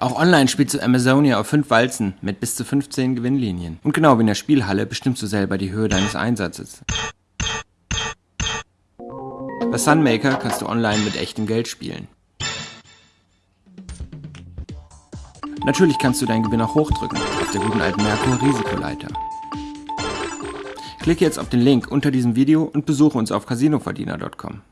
Auch online spielst du Amazonia auf 5 Walzen mit bis zu 15 Gewinnlinien. Und genau wie in der Spielhalle bestimmst du selber die Höhe deines Einsatzes. Bei Sunmaker kannst du online mit echtem Geld spielen. Natürlich kannst du deinen Gewinn auch hochdrücken, auf der guten alten Merkur Risikoleiter. Klicke jetzt auf den Link unter diesem Video und besuche uns auf casinoverdiener.com.